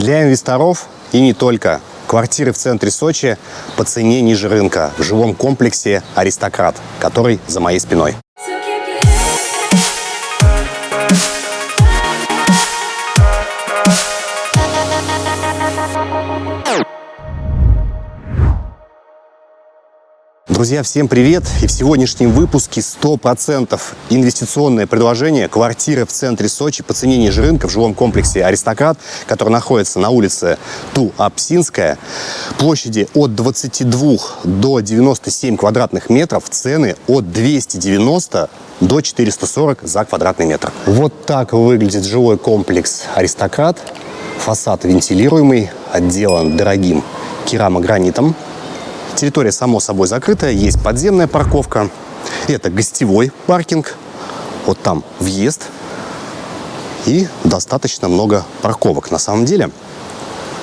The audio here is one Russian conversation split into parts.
Для инвесторов и не только. Квартиры в центре Сочи по цене ниже рынка в жилом комплексе «Аристократ», который за моей спиной. Друзья, всем привет! И в сегодняшнем выпуске 100% инвестиционное предложение квартиры в центре Сочи по цене ниже рынка в жилом комплексе «Аристократ», который находится на улице Ту-Апсинская. Площади от 22 до 97 квадратных метров, цены от 290 до 440 за квадратный метр. Вот так выглядит жилой комплекс «Аристократ». Фасад вентилируемый, отделан дорогим керамогранитом. Территория, само собой, закрытая. Есть подземная парковка. Это гостевой паркинг. Вот там въезд. И достаточно много парковок. На самом деле,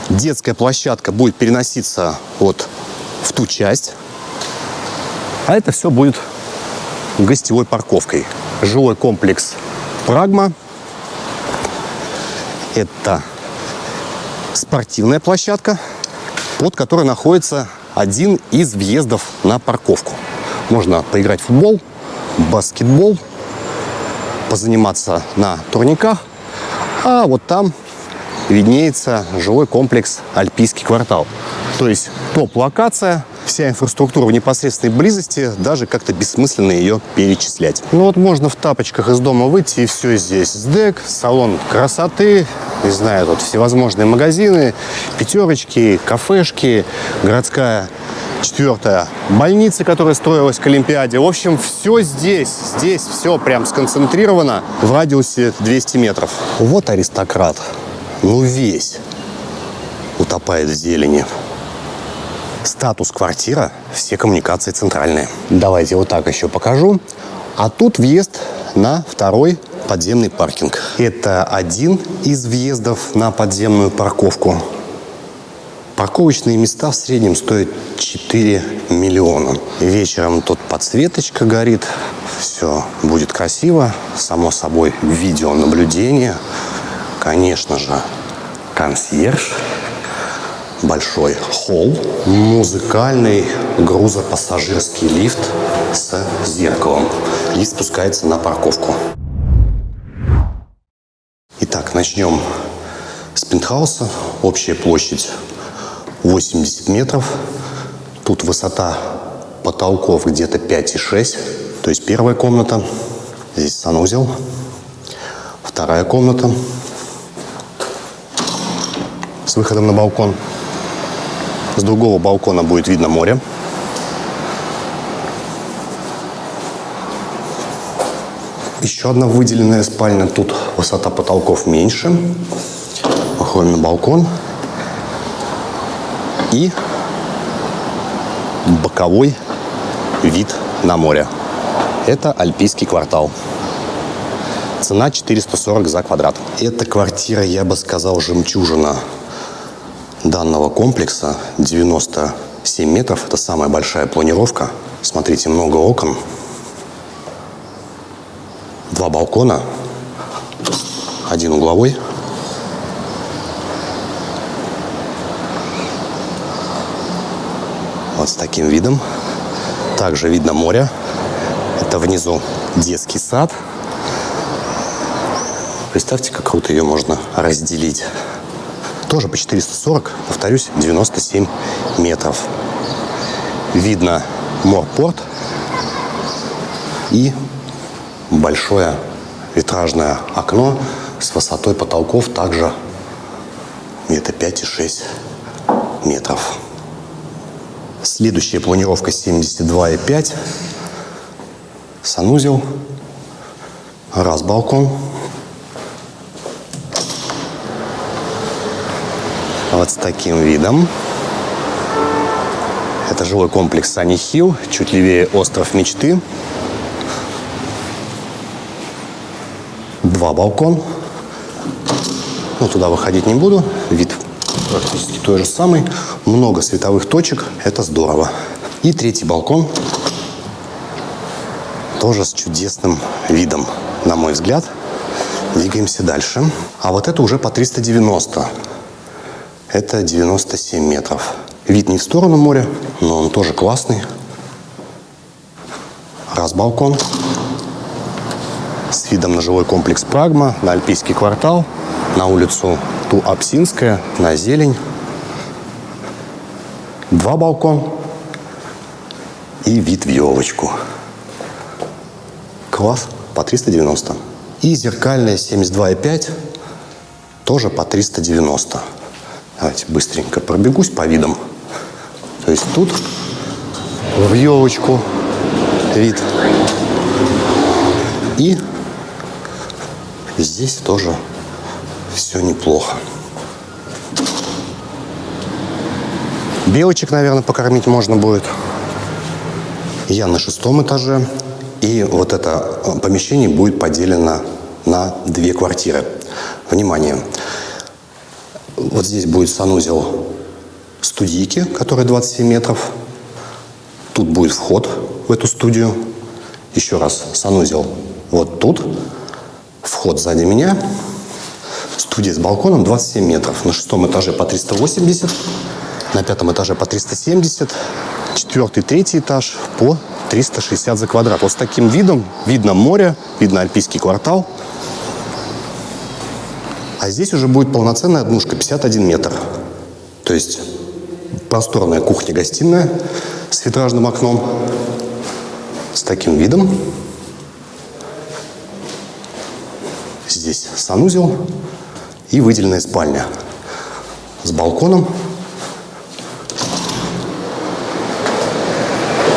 детская площадка будет переноситься вот в ту часть. А это все будет гостевой парковкой. Жилой комплекс «Прагма». Это спортивная площадка, под которой находится один из въездов на парковку. Можно поиграть в футбол, баскетбол, позаниматься на турниках. А вот там виднеется жилой комплекс «Альпийский квартал». То есть топ-локация, вся инфраструктура в непосредственной близости, даже как-то бессмысленно ее перечислять. Ну вот можно в тапочках из дома выйти, и все здесь. СДЭК, салон красоты, не знаю, тут всевозможные магазины, пятерочки, кафешки, городская четвертая больница, которая строилась к Олимпиаде. В общем, все здесь, здесь все прям сконцентрировано в радиусе 200 метров. Вот аристократ, ну весь утопает в зелени. Статус квартира, все коммуникации центральные. Давайте вот так еще покажу. А тут въезд на второй подземный паркинг. Это один из въездов на подземную парковку. Парковочные места в среднем стоят 4 миллиона. Вечером тут подсветочка горит, все будет красиво. Само собой, видеонаблюдение. Конечно же, консьерж, большой холл, музыкальный грузопассажирский лифт с зеркалом. Лифт спускается на парковку. Начнем с пентхауса. Общая площадь 80 метров. Тут высота потолков где-то 5,6. То есть первая комната. Здесь санузел. Вторая комната с выходом на балкон. С другого балкона будет видно море. Еще одна выделенная спальня. Тут высота потолков меньше. Выходим на балкон. И боковой вид на море. Это Альпийский квартал. Цена 440 за квадрат. Эта квартира, я бы сказал, жемчужина данного комплекса. 97 метров. Это самая большая планировка. Смотрите, много окон два балкона, один угловой. Вот с таким видом. Также видно море. Это внизу детский сад. Представьте, как круто ее можно разделить. Тоже по 440, повторюсь, 97 метров. Видно морпорт и большое витражное окно с высотой потолков также где-то 5,6 метров. Следующая планировка 72,5. Санузел. Раз балкон. Вот с таким видом. Это жилой комплекс Сани Хилл, чуть левее остров Мечты. Два балкон. Ну, туда выходить не буду. Вид практически той же самый. Много световых точек. Это здорово. И третий балкон. Тоже с чудесным видом, на мой взгляд. Двигаемся дальше. А вот это уже по 390. Это 97 метров. Вид не в сторону моря, но он тоже классный. Раз балкон видом на жилой комплекс «Прагма», на Альпийский квартал, на улицу Туапсинская, на зелень. Два балкон и вид в елочку. Класс по 390. И зеркальная 72,5 тоже по 390. Давайте быстренько пробегусь по видам. То есть тут в елочку вид. И здесь тоже все неплохо. Белочек, наверное, покормить можно будет. Я на шестом этаже. И вот это э, помещение будет поделено на две квартиры. Внимание! Вот здесь будет санузел студийки, который 27 метров. Тут будет вход в эту студию. Еще раз, санузел вот тут. Вход сзади меня. Студия с балконом 27 метров. На шестом этаже по 380, на пятом этаже по 370, четвертый, третий этаж по 360 за квадрат. Вот с таким видом видно море, видно Альпийский квартал. А здесь уже будет полноценная однушка, 51 метр. То есть просторная кухня-гостиная с витражным окном, с таким видом. Здесь санузел и выделенная спальня с балконом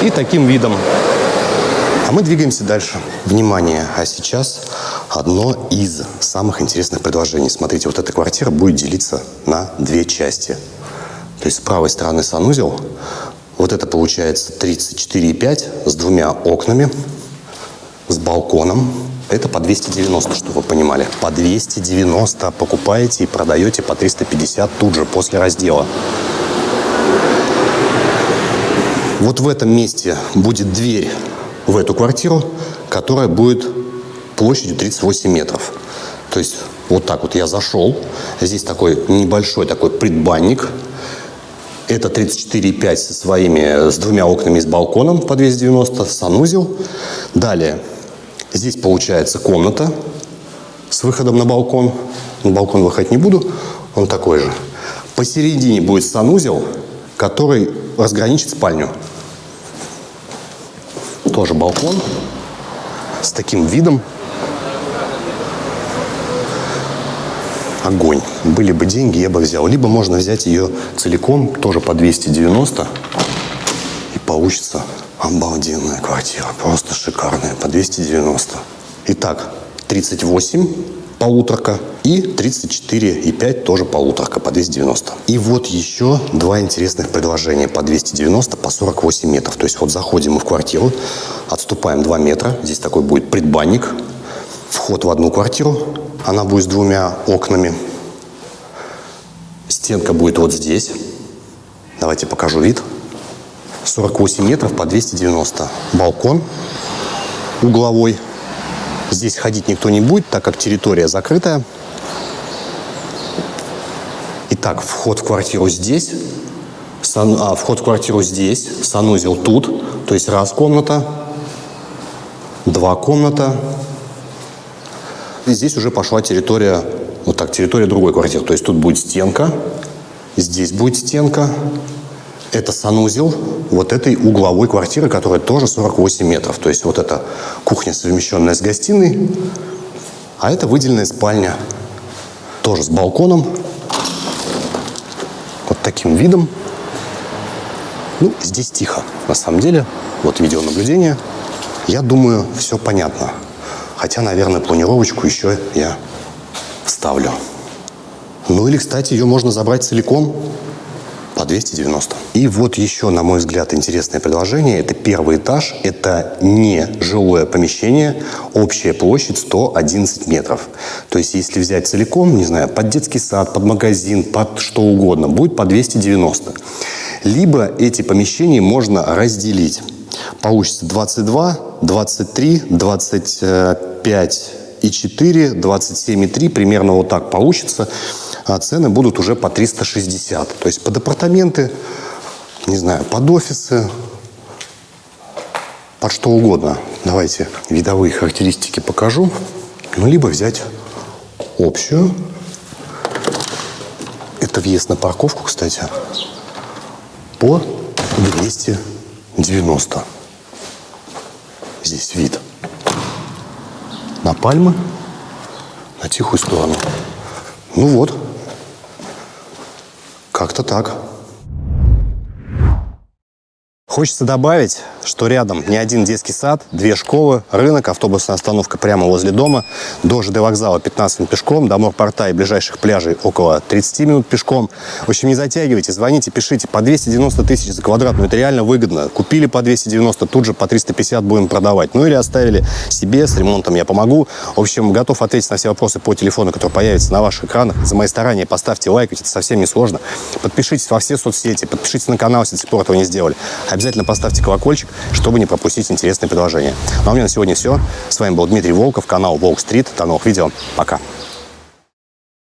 и таким видом. А мы двигаемся дальше. Внимание! А сейчас одно из самых интересных предложений. Смотрите, вот эта квартира будет делиться на две части. То есть с правой стороны санузел. Вот это получается 34,5 с двумя окнами, с балконом. Это по 290, чтобы вы понимали. По 290 покупаете и продаете по 350 тут же, после раздела. Вот в этом месте будет дверь в эту квартиру, которая будет площадью 38 метров. То есть вот так вот я зашел. Здесь такой небольшой такой предбанник. Это 34,5 со своими, с двумя окнами с балконом по 290, санузел. Далее, здесь получается комната с выходом на балкон. На балкон выходить не буду, он такой же. Посередине будет санузел, который разграничит спальню. Тоже балкон с таким видом. Огонь. Были бы деньги, я бы взял. Либо можно взять ее целиком, тоже по 290. И получится обалденная квартира. Просто шикарная. По 290. Итак, 38 полуторка и 34,5 тоже полуторка по 290. И вот еще два интересных предложения по 290 по 48 метров. То есть вот заходим мы в квартиру, отступаем 2 метра. Здесь такой будет предбанник. Вход в одну квартиру. Она будет с двумя окнами. Стенка будет вот здесь. Давайте покажу вид. 48 метров по 290. Балкон угловой. Здесь ходить никто не будет, так как территория закрытая. Итак, вход в квартиру здесь, сан, а, вход в квартиру здесь, санузел тут, то есть раз комната, два комната. И здесь уже пошла территория, вот так, территория другой квартиры. То есть тут будет стенка, здесь будет стенка, это санузел вот этой угловой квартиры, которая тоже 48 метров. То есть вот это кухня, совмещенная с гостиной, а это выделенная спальня, тоже с балконом, вот таким видом. Ну, здесь тихо, на самом деле. Вот видеонаблюдение. Я думаю, все понятно. Хотя, наверное, планировочку еще я вставлю. Ну или, кстати, ее можно забрать целиком по 290. И вот еще, на мой взгляд, интересное предложение. Это первый этаж. Это не жилое помещение. Общая площадь 111 метров. То есть, если взять целиком, не знаю, под детский сад, под магазин, под что угодно, будет по 290. Либо эти помещения можно разделить. Получится 22, 23, 25 и 4, 27 и 3. Примерно вот так получится. А цены будут уже по 360. То есть под апартаменты, не знаю, под офисы, под что угодно. Давайте видовые характеристики покажу. Ну, либо взять общую. Это въезд на парковку, кстати, по 290. Здесь вид на пальмы, на тихую сторону. Ну вот, как-то так. Хочется добавить, что рядом не один детский сад, две школы, рынок, автобусная остановка прямо возле дома, до ЖД вокзала 15 минут пешком, до морпорта и ближайших пляжей около 30 минут пешком. В общем, не затягивайте, звоните, пишите. По 290 тысяч за квадратную, это реально выгодно. Купили по 290, тут же по 350 будем продавать. Ну или оставили себе, с ремонтом я помогу. В общем, готов ответить на все вопросы по телефону, который появится на ваших экранах. За мои старания поставьте лайк, ведь это совсем не сложно. Подпишитесь во все соцсети, подпишитесь на канал, если до сих пор этого не сделали обязательно поставьте колокольчик, чтобы не пропустить интересные предложения. Ну а у меня на сегодня все. С вами был Дмитрий Волков, канал Волк Стрит. До новых видео. Пока.